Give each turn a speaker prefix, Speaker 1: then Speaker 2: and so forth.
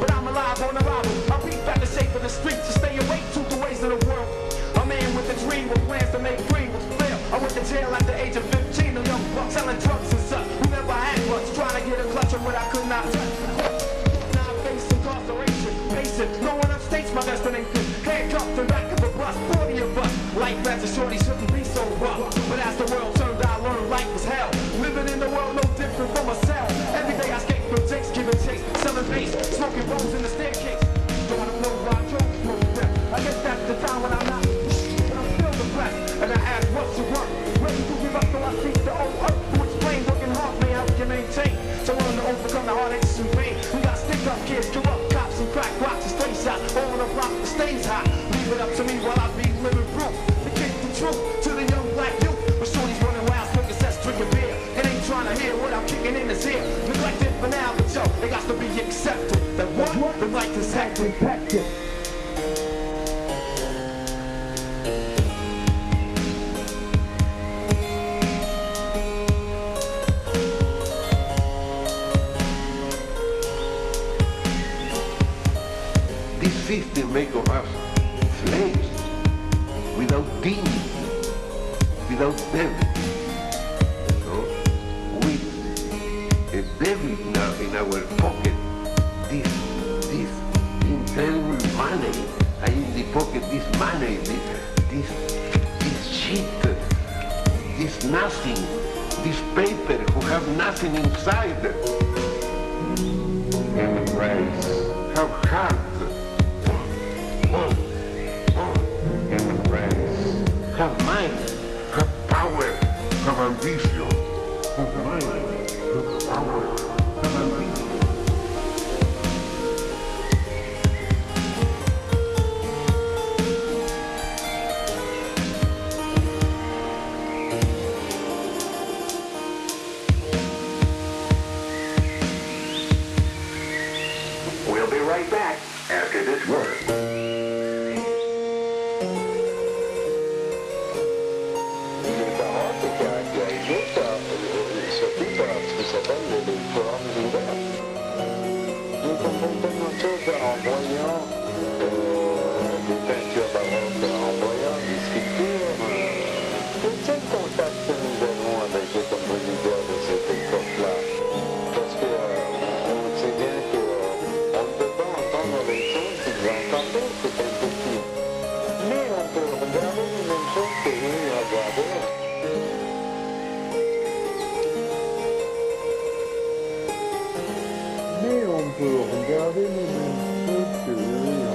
Speaker 1: But I'm alive on arrival. I beat back the shape of the streets to stay awake to the ways of the world. A man with a dream with plans to make free was fail. I went to jail at the age of 15, a young buck selling drugs and such. Who never had much, trying to get a clutch of what I could not touch. Now I face incarceration, no one upstates my destination. kids, corrupt cops and crack rocks and stay shot. On the rock that stays hot. Leave it up to me while I be living proof. The kid the truth to the young black youth. But shorties running wild, smoking cess, drinking beer. And ain't trying to hear what I'm kicking in his ear. Neglected for now, but yo, it got to be accepted. That what? The life is hectic. hectic.
Speaker 2: This system make of us slaves without dignity, without devil. No? With a devil now in our pocket, this, this internal money, and in the pocket this money, this, this, this shit, this nothing, this paper who have nothing inside. Rights, how hard ambition.
Speaker 3: We'll be right back after this word.
Speaker 4: Euh, on fait une autre en voyant des peintures, sculptures. Quel est que nous avons avec les compositeurs de cette époque-là? Parce qu'on sait bien qu'on ne peut pas entendre les choses qui nous ont.
Speaker 5: peut regarder les mêmes trucs.